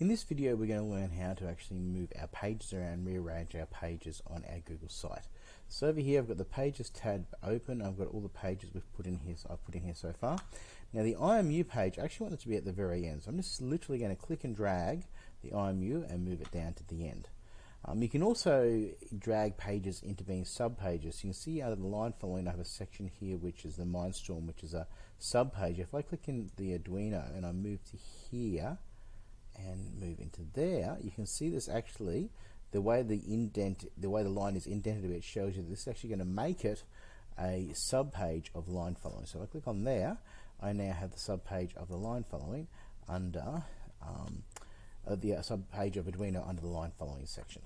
In this video we're going to learn how to actually move our pages around, rearrange our pages on our Google site. So over here I've got the pages tab open, I've got all the pages we've put in here, so I've put in here so far. Now the IMU page, I actually want it to be at the very end, so I'm just literally going to click and drag the IMU and move it down to the end. Um, you can also drag pages into being sub-pages. You can see out of the line following I have a section here which is the Mindstorm, which is a sub-page. If I click in the Arduino and I move to here, and move into there, you can see this actually, the way the indent, the way the line is indented a bit shows you this is actually going to make it a sub-page of line following. So if I click on there, I now have the sub-page of the line following under um, uh, the uh, sub-page of Arduino under the line following section.